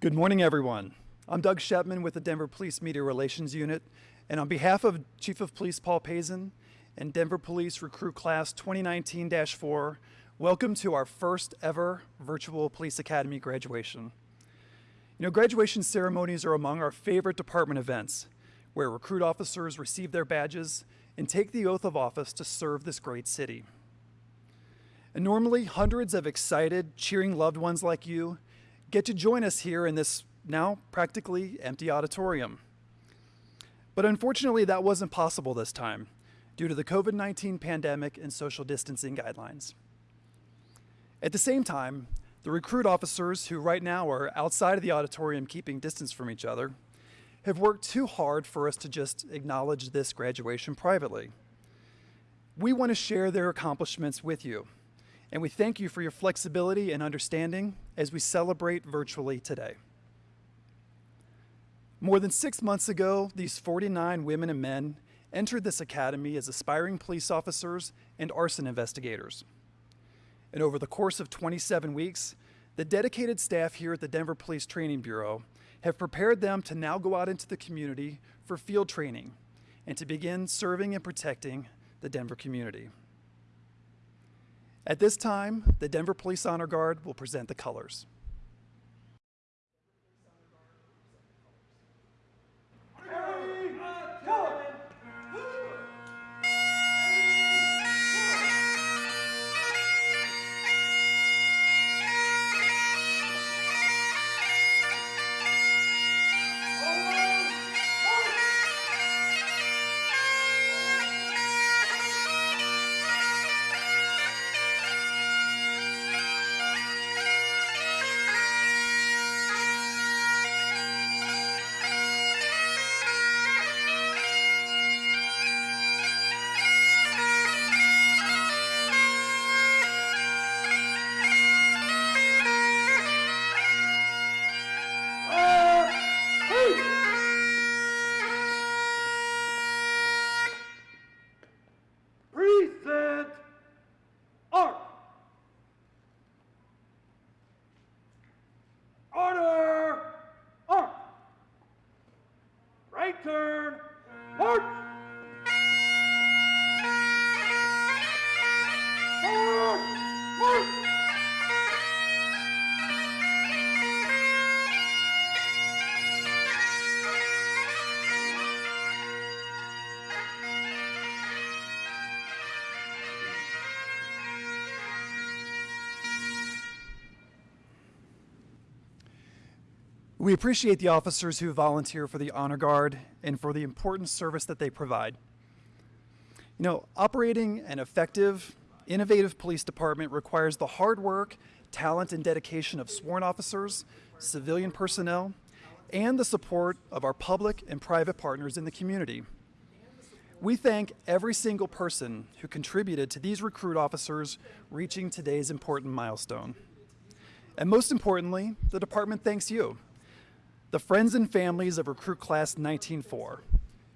Good morning, everyone. I'm Doug Schepman with the Denver Police Media Relations Unit, and on behalf of Chief of Police Paul Pazen and Denver Police Recruit Class 2019-4, welcome to our first ever virtual Police Academy graduation. You know, graduation ceremonies are among our favorite department events, where recruit officers receive their badges and take the oath of office to serve this great city. And normally, hundreds of excited, cheering loved ones like you get to join us here in this now practically empty auditorium. But unfortunately, that wasn't possible this time due to the COVID 19 pandemic and social distancing guidelines. At the same time, the recruit officers, who right now are outside of the auditorium keeping distance from each other, have worked too hard for us to just acknowledge this graduation privately. We want to share their accomplishments with you and we thank you for your flexibility and understanding as we celebrate virtually today. More than six months ago, these 49 women and men entered this academy as aspiring police officers and arson investigators. And over the course of 27 weeks, the dedicated staff here at the Denver Police Training Bureau have prepared them to now go out into the community for field training and to begin serving and protecting the Denver community. At this time, the Denver Police Honor Guard will present the colors. We appreciate the officers who volunteer for the Honor Guard and for the important service that they provide. You know, operating an effective, innovative police department requires the hard work, talent, and dedication of sworn officers, civilian personnel, and the support of our public and private partners in the community. We thank every single person who contributed to these recruit officers reaching today's important milestone. And most importantly, the department thanks you, the friends and families of Recruit Class 19-4,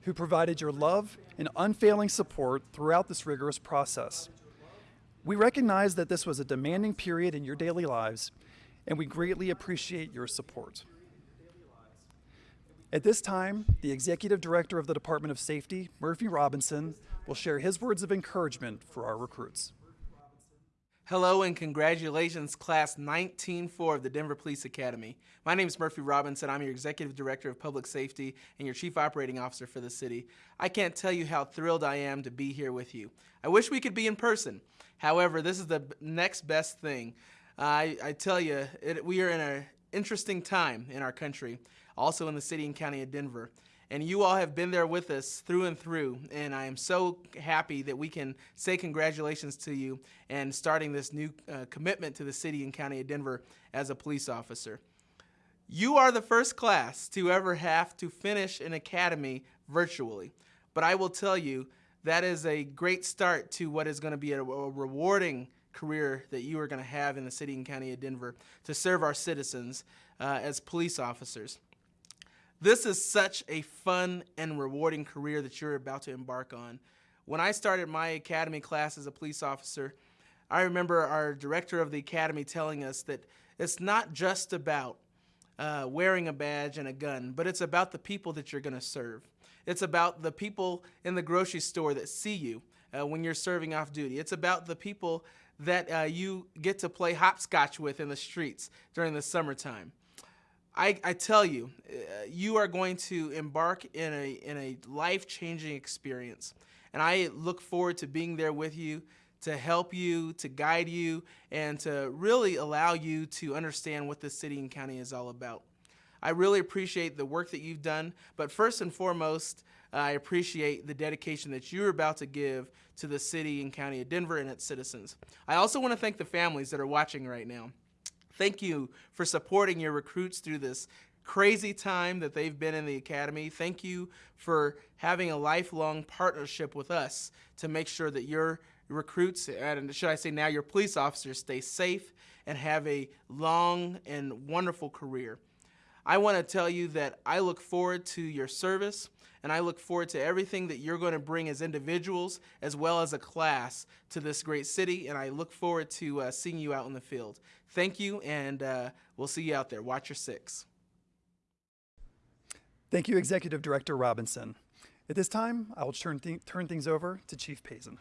who provided your love and unfailing support throughout this rigorous process. We recognize that this was a demanding period in your daily lives, and we greatly appreciate your support. At this time, the Executive Director of the Department of Safety, Murphy Robinson, will share his words of encouragement for our recruits. Hello and congratulations, Class 19-4 of the Denver Police Academy. My name is Murphy Robinson. I'm your Executive Director of Public Safety and your Chief Operating Officer for the city. I can't tell you how thrilled I am to be here with you. I wish we could be in person. However, this is the next best thing. I, I tell you, it, we are in an interesting time in our country, also in the city and county of Denver and you all have been there with us through and through and I am so happy that we can say congratulations to you and starting this new uh, commitment to the city and county of Denver as a police officer. You are the first class to ever have to finish an academy virtually, but I will tell you that is a great start to what is going to be a, a rewarding career that you are going to have in the city and county of Denver to serve our citizens uh, as police officers. This is such a fun and rewarding career that you're about to embark on. When I started my academy class as a police officer, I remember our director of the academy telling us that it's not just about uh, wearing a badge and a gun, but it's about the people that you're going to serve. It's about the people in the grocery store that see you uh, when you're serving off duty. It's about the people that uh, you get to play hopscotch with in the streets during the summertime. I, I tell you, uh, you are going to embark in a, in a life-changing experience. And I look forward to being there with you to help you, to guide you, and to really allow you to understand what the city and county is all about. I really appreciate the work that you've done, but first and foremost, I appreciate the dedication that you're about to give to the city and county of Denver and its citizens. I also want to thank the families that are watching right now. Thank you for supporting your recruits through this crazy time that they've been in the academy. Thank you for having a lifelong partnership with us to make sure that your recruits, and should I say now your police officers, stay safe and have a long and wonderful career. I want to tell you that I look forward to your service and I look forward to everything that you're going to bring as individuals as well as a class to this great city and I look forward to uh, seeing you out in the field. Thank you and uh, we'll see you out there. Watch your six. Thank you, Executive Director Robinson. At this time, I will turn, th turn things over to Chief Pazen.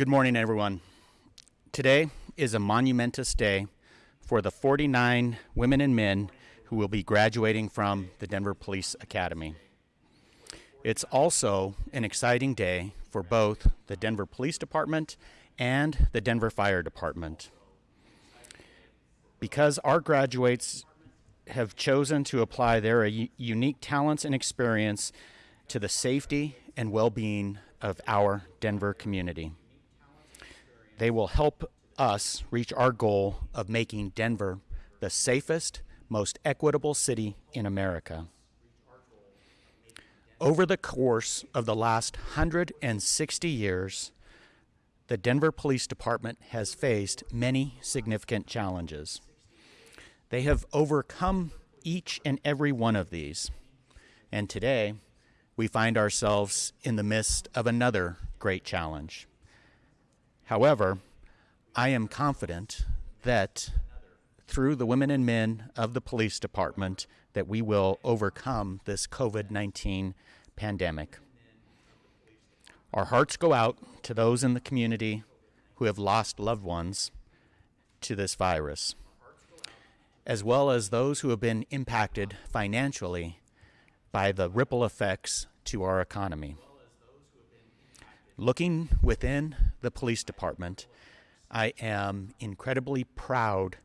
Good morning, everyone. Today is a monumentous day for the 49 women and men who will be graduating from the Denver Police Academy. It's also an exciting day for both the Denver Police Department and the Denver Fire Department. Because our graduates have chosen to apply their unique talents and experience to the safety and well-being of our Denver community. They will help us reach our goal of making Denver the safest, most equitable city in America. Over the course of the last 160 years, the Denver Police Department has faced many significant challenges. They have overcome each and every one of these. And today, we find ourselves in the midst of another great challenge. However, I am confident that through the women and men of the police department that we will overcome this COVID-19 pandemic. Our hearts go out to those in the community who have lost loved ones to this virus, as well as those who have been impacted financially by the ripple effects to our economy. Looking within the police department, I am incredibly proud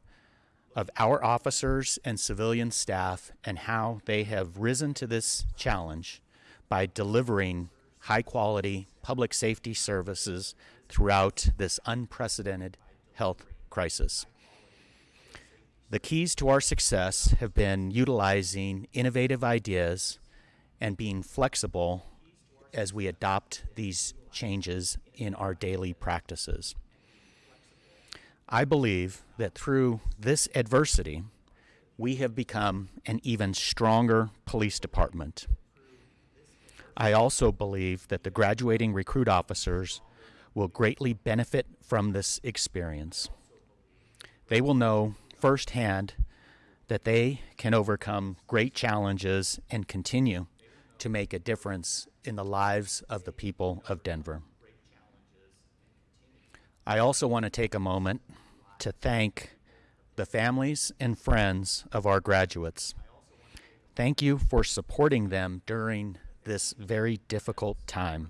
of our officers and civilian staff and how they have risen to this challenge by delivering high quality public safety services throughout this unprecedented health crisis. The keys to our success have been utilizing innovative ideas and being flexible as we adopt these changes in our daily practices. I believe that through this adversity, we have become an even stronger police department. I also believe that the graduating recruit officers will greatly benefit from this experience. They will know firsthand that they can overcome great challenges and continue to make a difference in the lives of the people of Denver. I also want to take a moment to thank the families and friends of our graduates. Thank you for supporting them during this very difficult time.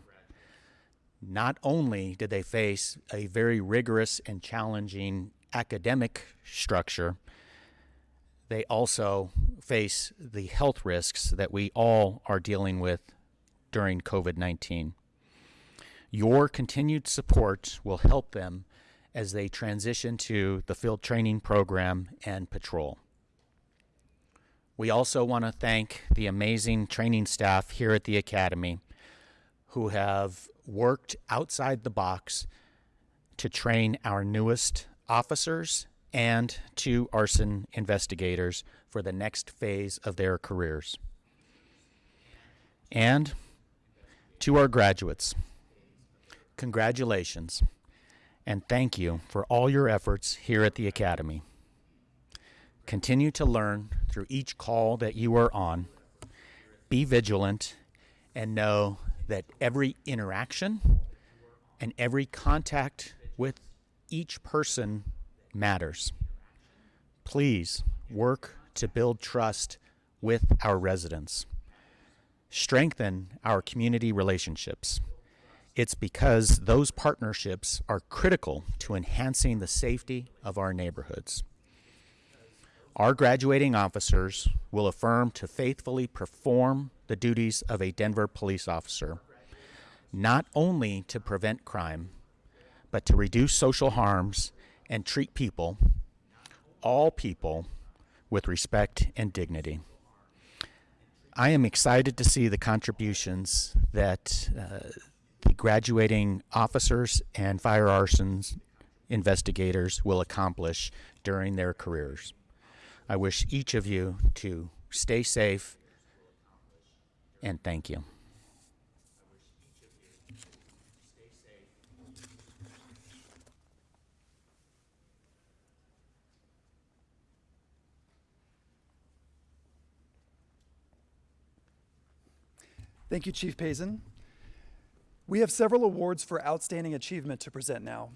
Not only did they face a very rigorous and challenging academic structure, they also face the health risks that we all are dealing with during COVID 19. Your continued support will help them as they transition to the field training program and patrol. We also want to thank the amazing training staff here at the Academy who have worked outside the box to train our newest officers and two arson investigators for the next phase of their careers. And to our graduates, congratulations and thank you for all your efforts here at the Academy. Continue to learn through each call that you are on. Be vigilant and know that every interaction and every contact with each person matters. Please work to build trust with our residents. Strengthen our community relationships. It's because those partnerships are critical to enhancing the safety of our neighborhoods. Our graduating officers will affirm to faithfully perform the duties of a Denver police officer, not only to prevent crime, but to reduce social harms and treat people, all people, with respect and dignity. I am excited to see the contributions that uh, the graduating officers and fire arsons investigators will accomplish during their careers. I wish each of you to stay safe and thank you. Thank you, Chief Pazen. We have several awards for outstanding achievement to present now,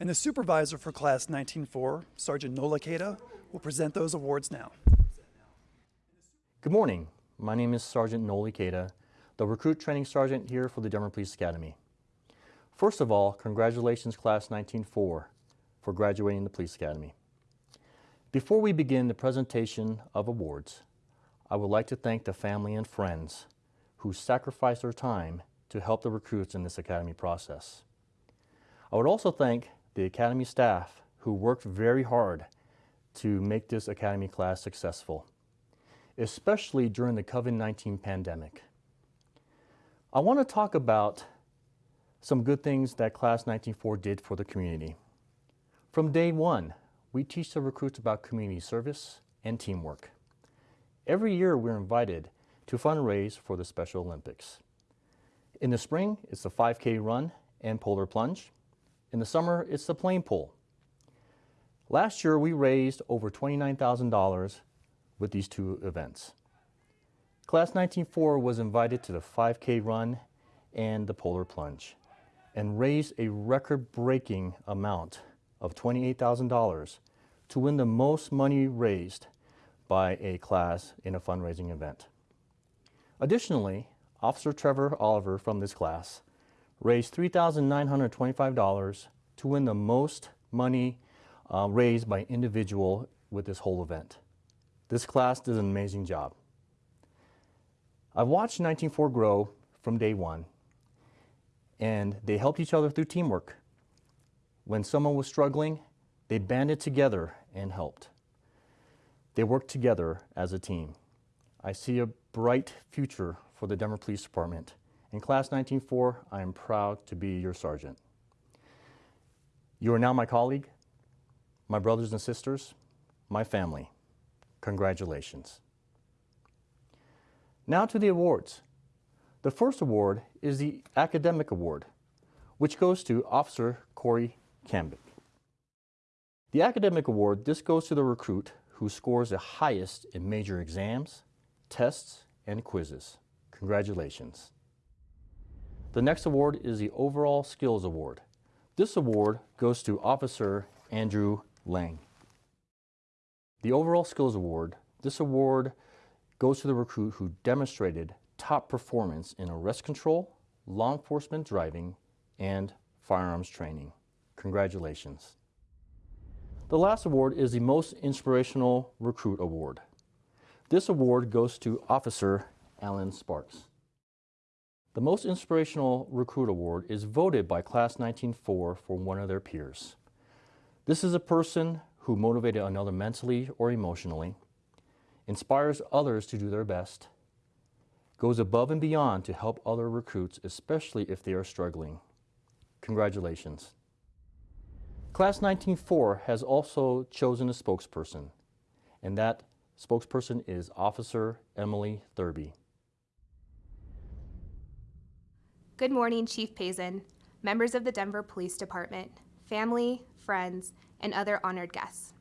and the supervisor for Class 19-4, Sergeant Noel Ikeda, will present those awards now. Good morning. My name is Sergeant Noel Ikeda, the Recruit Training Sergeant here for the Denver Police Academy. First of all, congratulations Class 19-4 for graduating the Police Academy. Before we begin the presentation of awards, I would like to thank the family and friends who sacrificed their time to help the recruits in this Academy process. I would also thank the Academy staff who worked very hard to make this Academy class successful, especially during the COVID-19 pandemic. I want to talk about some good things that Class 19-4 did for the community. From day one, we teach the recruits about community service and teamwork. Every year we're invited to fundraise for the Special Olympics. In the spring, it's the 5K run and polar plunge. In the summer, it's the plane pull. Last year, we raised over $29,000 with these two events. Class 19-4 was invited to the 5K run and the polar plunge and raised a record-breaking amount of $28,000 to win the most money raised by a class in a fundraising event. Additionally, Officer Trevor Oliver from this class raised $3,925 to win the most money uh, raised by individual with this whole event. This class did an amazing job. I've watched 19-4 grow from day one, and they helped each other through teamwork. When someone was struggling, they banded together and helped. They worked together as a team. I see a bright future for the Denver Police Department. In Class 19-4, I am proud to be your sergeant. You are now my colleague, my brothers and sisters, my family. Congratulations. Now to the awards. The first award is the Academic Award, which goes to Officer Corey Cambick. The Academic Award, this goes to the recruit who scores the highest in major exams, tests, and quizzes. Congratulations. The next award is the Overall Skills Award. This award goes to Officer Andrew Lang. The Overall Skills Award, this award goes to the recruit who demonstrated top performance in arrest control, law enforcement driving, and firearms training. Congratulations. The last award is the Most Inspirational Recruit Award. This award goes to Officer Alan Sparks. The Most Inspirational Recruit Award is voted by Class 19-4 for one of their peers. This is a person who motivated another mentally or emotionally, inspires others to do their best, goes above and beyond to help other recruits, especially if they are struggling. Congratulations. Class 19-4 has also chosen a spokesperson, and that spokesperson is Officer Emily Thurby. Good morning, Chief Pazen, members of the Denver Police Department, family, friends, and other honored guests.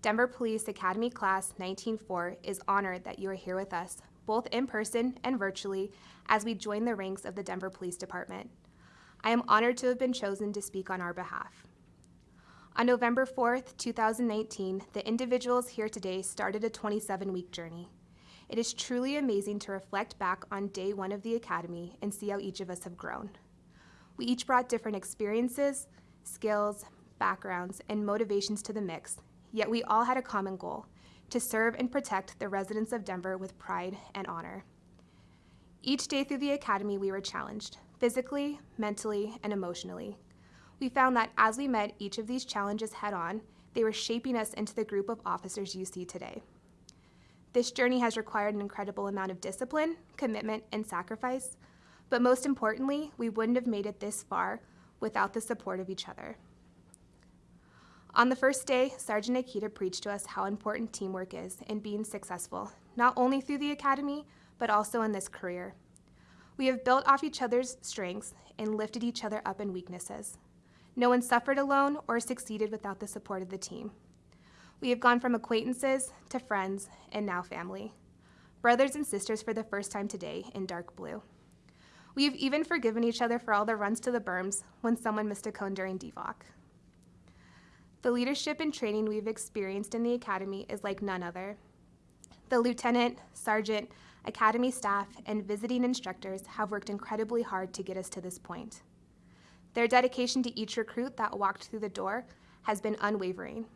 Denver Police Academy Class 19-4 is honored that you are here with us, both in person and virtually, as we join the ranks of the Denver Police Department. I am honored to have been chosen to speak on our behalf. On November 4th, 2019, the individuals here today started a 27-week journey. It is truly amazing to reflect back on day one of the Academy and see how each of us have grown. We each brought different experiences, skills, backgrounds, and motivations to the mix, yet we all had a common goal, to serve and protect the residents of Denver with pride and honor. Each day through the Academy, we were challenged, physically, mentally, and emotionally. We found that as we met each of these challenges head on, they were shaping us into the group of officers you see today. This journey has required an incredible amount of discipline, commitment, and sacrifice, but most importantly, we wouldn't have made it this far without the support of each other. On the first day, Sergeant Ikeda preached to us how important teamwork is in being successful, not only through the Academy, but also in this career. We have built off each other's strengths and lifted each other up in weaknesses. No one suffered alone or succeeded without the support of the team. We have gone from acquaintances to friends and now family. Brothers and sisters for the first time today in dark blue. We have even forgiven each other for all the runs to the berms when someone missed a cone during DVOC. The leadership and training we've experienced in the Academy is like none other. The lieutenant, sergeant, Academy staff, and visiting instructors have worked incredibly hard to get us to this point. Their dedication to each recruit that walked through the door has been unwavering.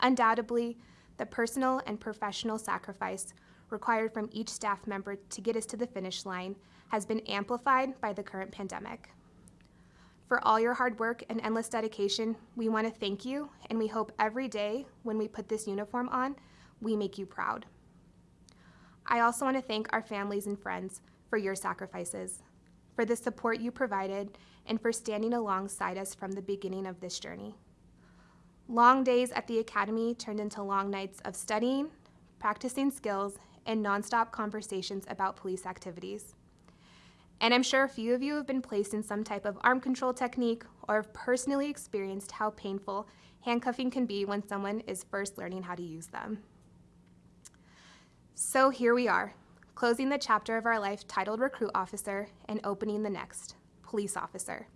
Undoubtedly, the personal and professional sacrifice required from each staff member to get us to the finish line has been amplified by the current pandemic. For all your hard work and endless dedication, we want to thank you, and we hope every day when we put this uniform on, we make you proud. I also want to thank our families and friends for your sacrifices, for the support you provided, and for standing alongside us from the beginning of this journey. Long days at the Academy turned into long nights of studying, practicing skills, and nonstop conversations about police activities. And I'm sure a few of you have been placed in some type of arm control technique or have personally experienced how painful handcuffing can be when someone is first learning how to use them. So here we are, closing the chapter of our life titled Recruit Officer and opening the next, Police Officer.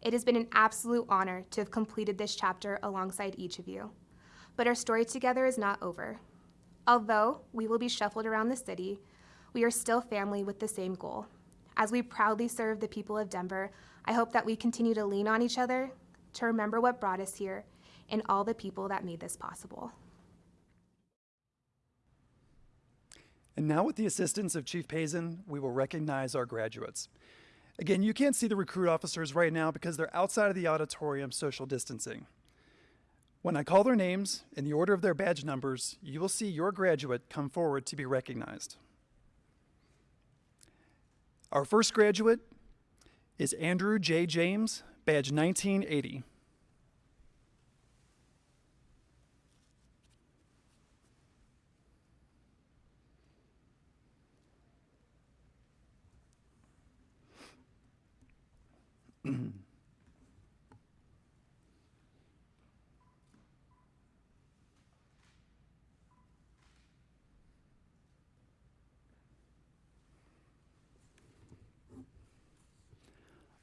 It has been an absolute honor to have completed this chapter alongside each of you. But our story together is not over. Although we will be shuffled around the city, we are still family with the same goal. As we proudly serve the people of Denver, I hope that we continue to lean on each other, to remember what brought us here, and all the people that made this possible. And now, with the assistance of Chief Pazen, we will recognize our graduates. Again, you can't see the recruit officers right now because they're outside of the auditorium social distancing. When I call their names in the order of their badge numbers, you will see your graduate come forward to be recognized. Our first graduate is Andrew J. James, badge 1980.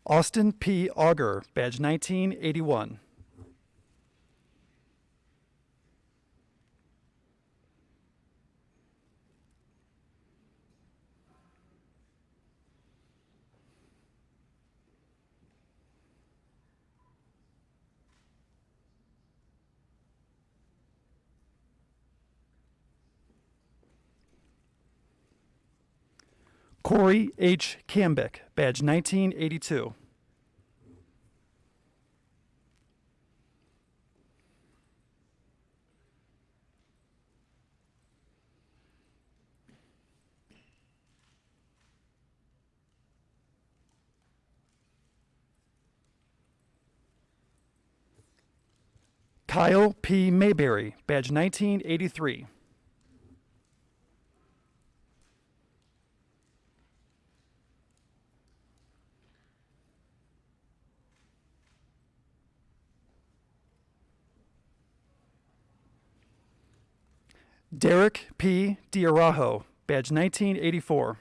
Austin P. Auger, badge 1981. Corey H. Cambick, badge 1982. Kyle P. Mayberry, badge 1983. Derek P. Diarajo, badge 1984.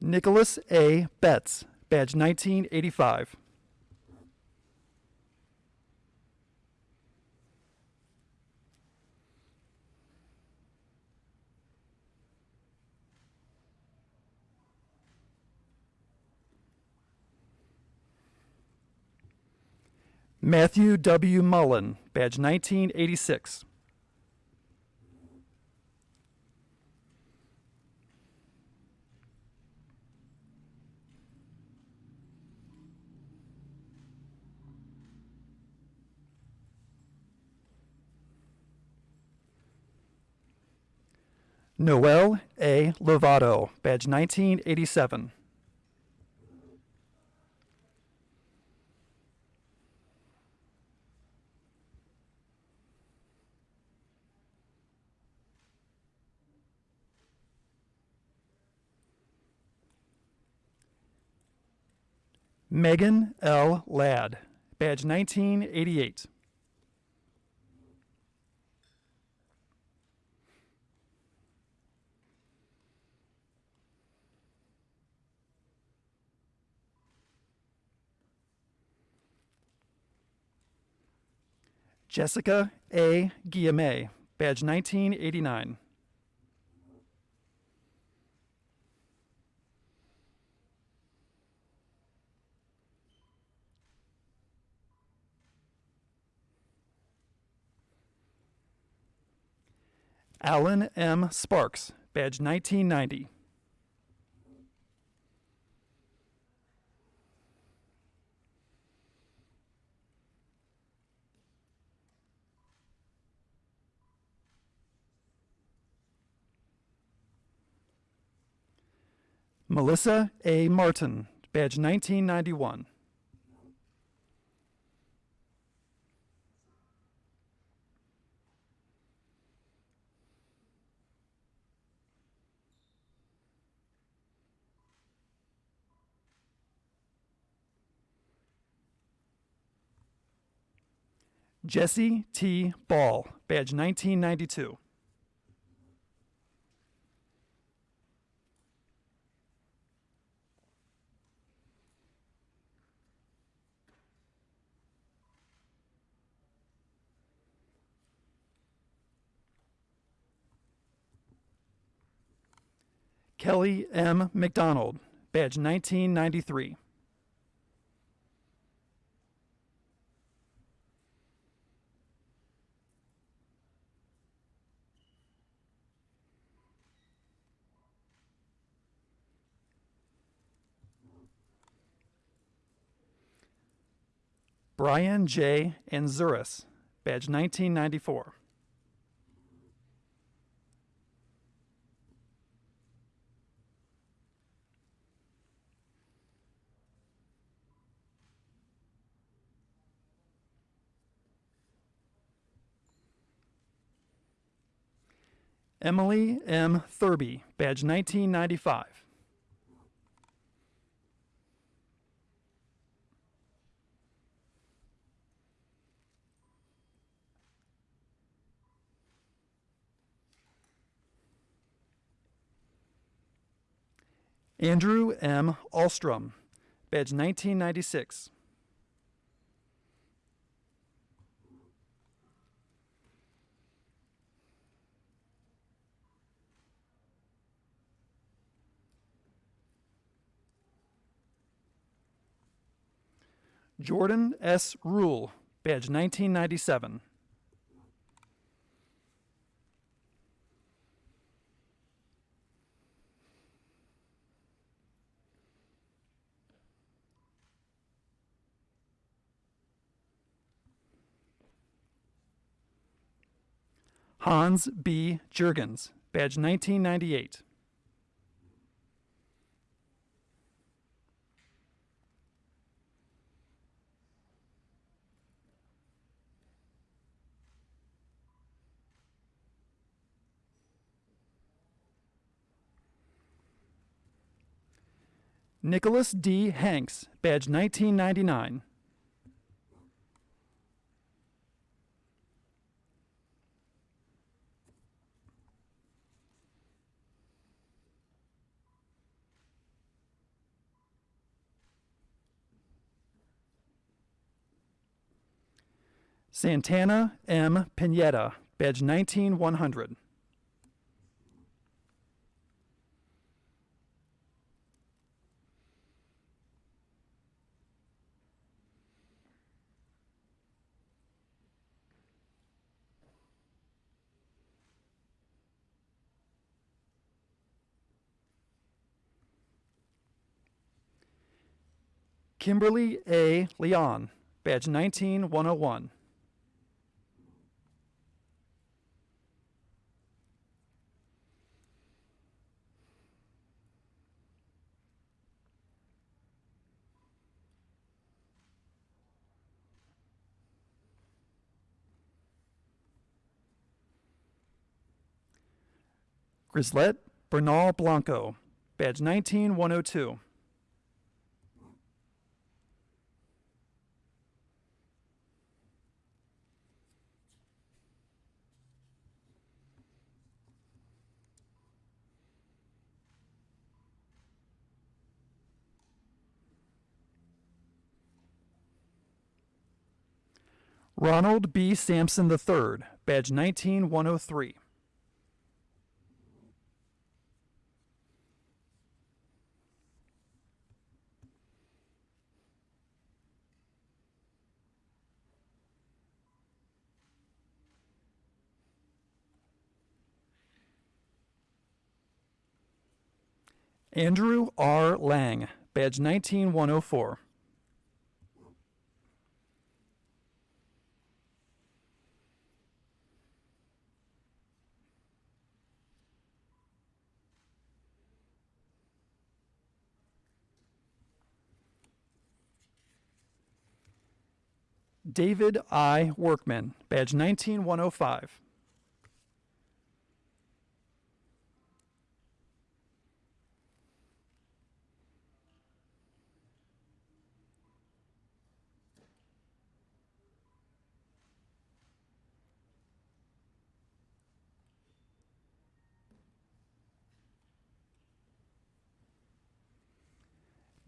Nicholas A. Betts, badge 1985. Matthew W. Mullen, badge 1986. Noel A. Lovato, badge 1987. Megan L. Ladd, badge 1988. Jessica A. Guillemette, badge 1989. Alan M. Sparks, badge 1990. Melissa A. Martin, badge 1991. Jesse T. Ball, badge 1992. Kelly M. McDonald, badge 1993. Brian J. Anzuris, badge 1994. Emily M. Thurby, badge 1995. Andrew M. Alstrom, badge 1996. Jordan S. Rule, badge 1997. Hans B. Jurgens, badge 1998. Nicholas D. Hanks, badge 1999. Santana M. Pineda, badge 19100. Kimberly A. Leon, badge 19101. Grislet Bernal Blanco, badge 19102. Ronald B. Sampson III, badge 19103. Andrew R. Lang, badge 19104. David I. Workman, badge 19105.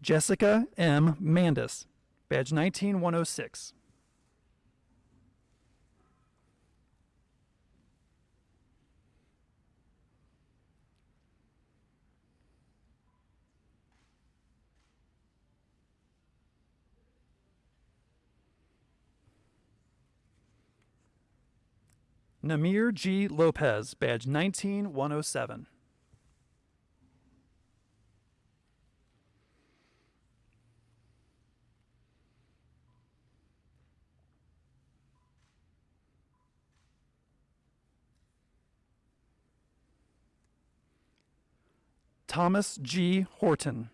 Jessica M. Mandis, badge 19106. Namir G. Lopez, badge 19107. Thomas G. Horton,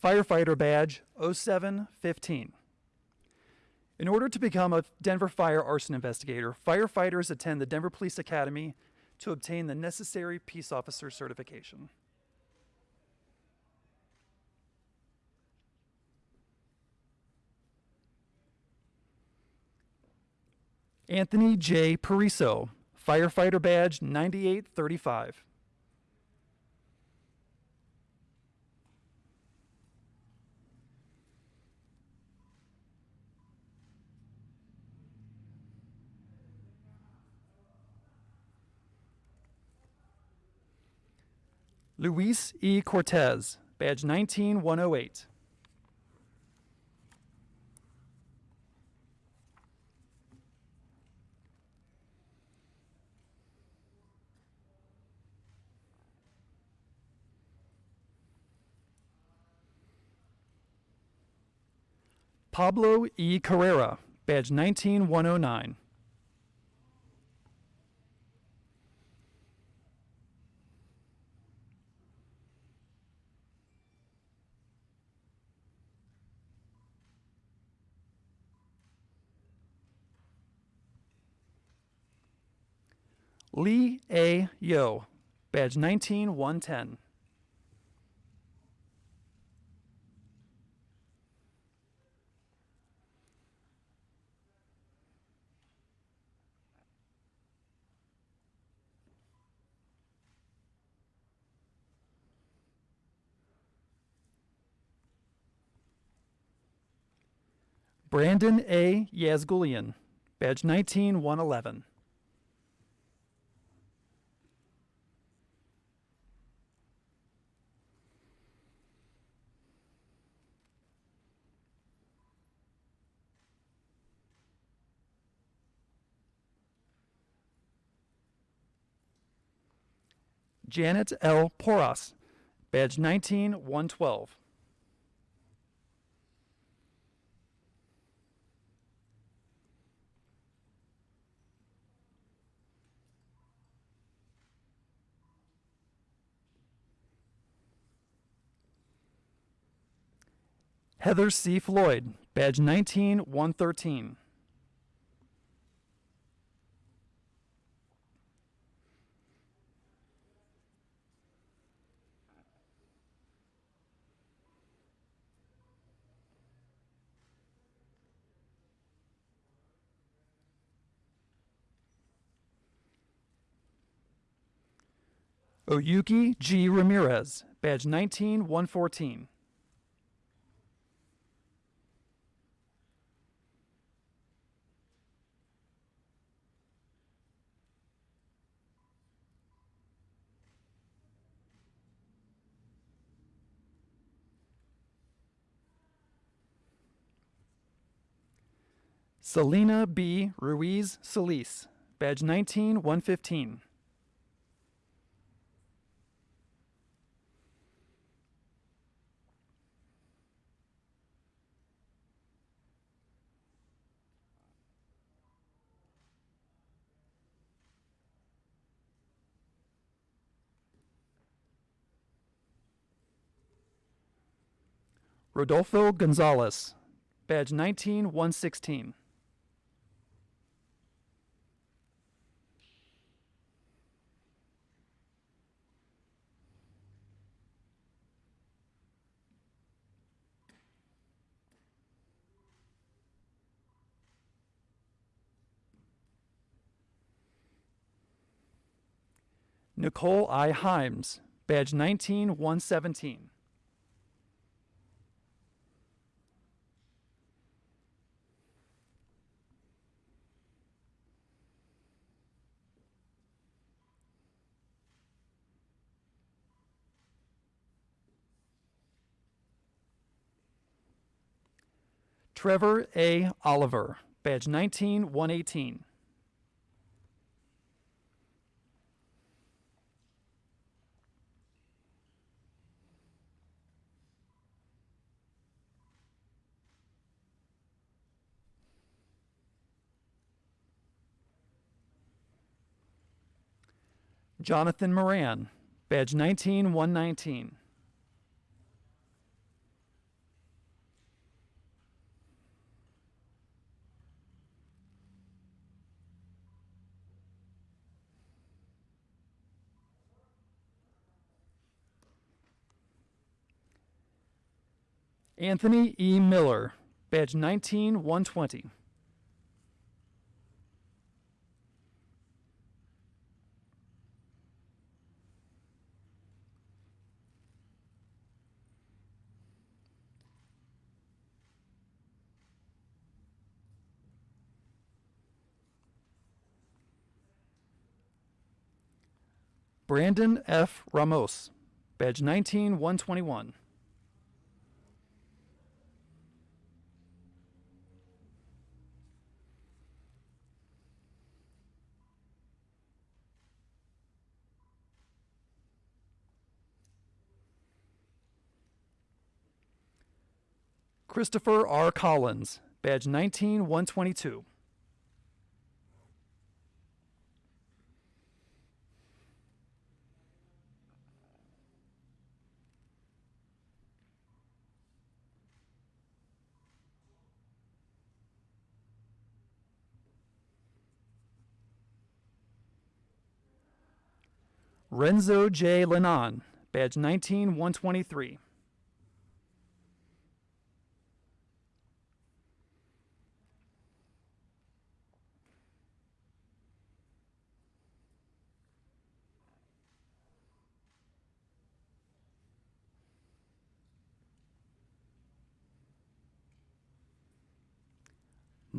firefighter badge 0715. In order to become a Denver fire arson investigator, firefighters attend the Denver Police Academy to obtain the necessary peace officer certification. Anthony J. Pariso, firefighter badge 9835. Luis E. Cortez, badge 19108. Pablo E. Carrera, badge 19109. Lee A. Yo, badge 19110. Brandon A. Yazgulian, badge 19111. Janet L. Poras, badge 19112. Heather C. Floyd, badge 19113. Oyuki G. Ramirez, badge 19114. Selena B. Ruiz Solis, badge 19115. Rodolfo Gonzalez, badge 19116. Nicole I. Himes, badge 19117. Trevor A. Oliver, badge 19118. Jonathan Moran, badge 19119. Anthony E. Miller, badge 19120. Brandon F. Ramos, badge 19121. Christopher R. Collins, badge 19122. Renzo J. Lenon, badge 19123.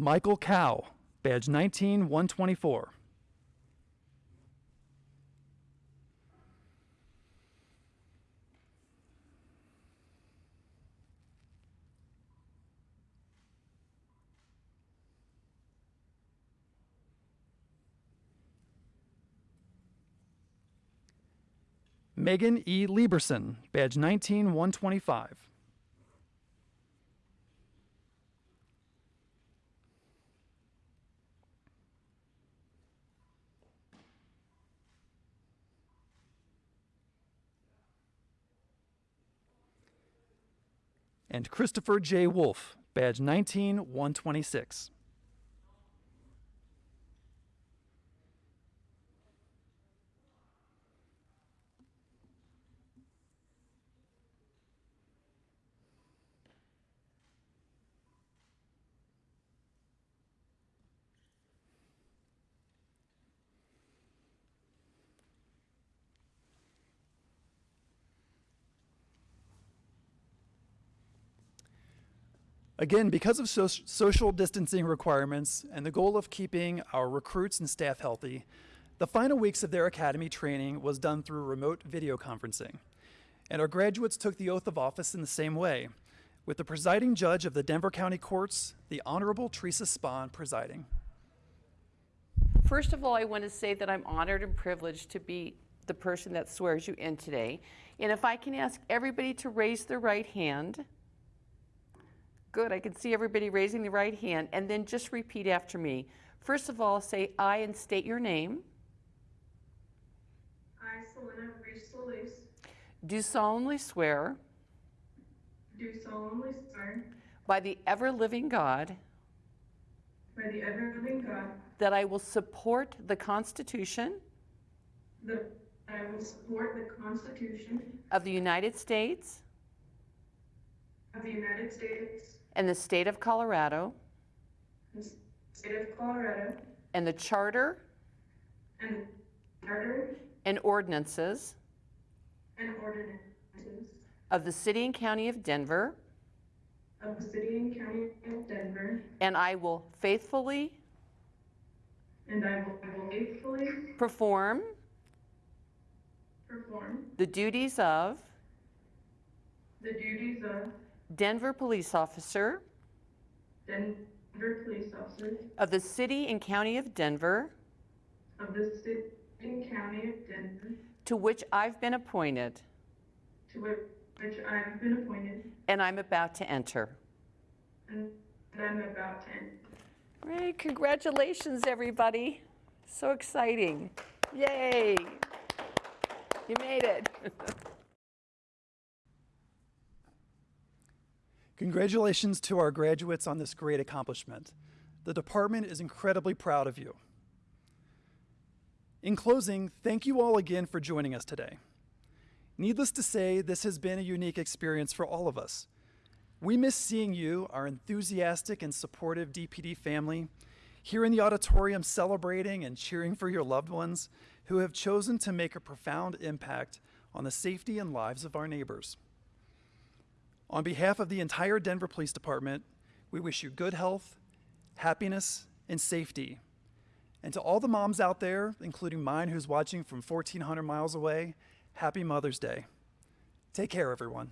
Michael Cow, badge 19124. Megan E. Lieberson, badge 19125. And Christopher J. Wolf, badge 19126. Again, because of so- social distancing requirements and the goal of keeping our recruits and staff healthy, the final weeks of their academy training was done through remote video conferencing. And our graduates took the oath of office in the same way, with the presiding judge of the Denver County Courts, the Honorable Teresa Spahn, presiding. First of all, I want to say that I'm honored and privileged to be the person that swears you in today. And if I can ask everybody to raise their right hand. Good, I can see everybody raising the right hand. And then just repeat after me. First of all, say I and state your name. I, Selena Ruiz Solis, Do solemnly swear do solemnly swear by the ever living God by the ever-living God that I will support the Constitution that I will support the Constitution of the United States of the United States and the state of Colorado. And the state of Colorado and the charter. And charter and ordinances. And ordinances of the city and county of Denver, of the city and county of Denver, and I will faithfully. And I will faithfully perform. Perform. The duties of. The duties of Denver Police Officer Denver Police Officer of the city and county of Denver, of the city and county of Denver, to which I've been appointed to which which I have been appointed and I'm about to enter. and I'm about to enter. Great, congratulations, everybody. So exciting. Yay. You made it. Congratulations to our graduates on this great accomplishment. The department is incredibly proud of you. In closing, thank you all again for joining us today. Needless to say, this has been a unique experience for all of us. We miss seeing you, our enthusiastic and supportive DPD family, here in the auditorium celebrating and cheering for your loved ones who have chosen to make a profound impact on the safety and lives of our neighbors. On behalf of the entire Denver Police Department, we wish you good health, happiness, and safety. And to all the moms out there, including mine who's watching from 1,400 miles away, happy Mother's Day. Take care, everyone.